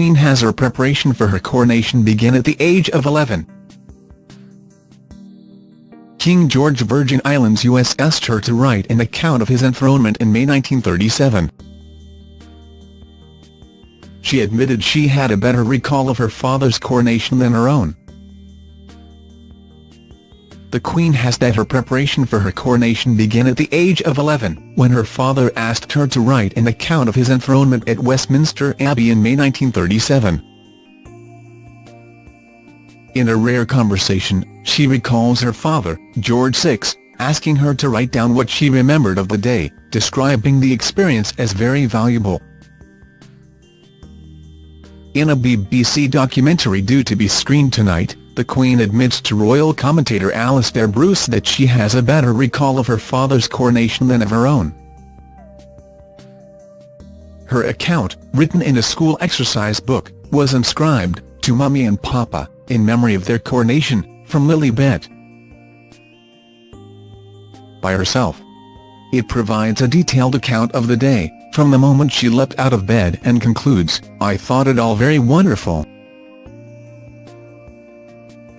Queen has her preparation for her coronation begin at the age of 11. King George Virgin Islands US asked her to write an account of his enthronement in May 1937. She admitted she had a better recall of her father's coronation than her own. The Queen has that her preparation for her coronation began at the age of 11, when her father asked her to write an account of his enthronement at Westminster Abbey in May 1937. In a rare conversation, she recalls her father, George VI, asking her to write down what she remembered of the day, describing the experience as very valuable. In a BBC documentary due to be screened tonight, the Queen admits to royal commentator Alastair Bruce that she has a better recall of her father's coronation than of her own. Her account, written in a school exercise book, was inscribed, to Mummy and Papa, in memory of their coronation, from Lilibet. By herself. It provides a detailed account of the day, from the moment she leapt out of bed and concludes, I thought it all very wonderful.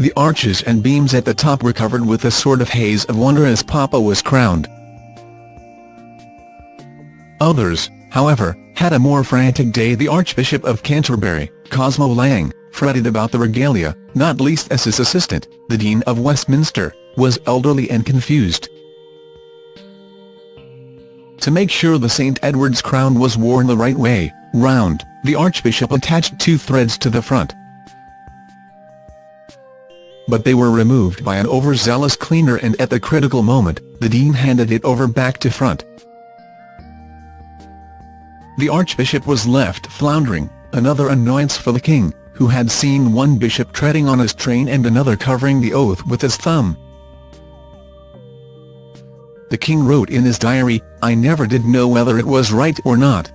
The arches and beams at the top were covered with a sort of haze of wonder as Papa was crowned. Others, however, had a more frantic day the Archbishop of Canterbury, Cosmo Lang, fretted about the regalia, not least as his assistant, the Dean of Westminster, was elderly and confused. To make sure the St Edward's crown was worn the right way, round, the Archbishop attached two threads to the front but they were removed by an overzealous cleaner and at the critical moment, the Dean handed it over back to front. The Archbishop was left floundering, another annoyance for the King, who had seen one bishop treading on his train and another covering the oath with his thumb. The King wrote in his diary, I never did know whether it was right or not.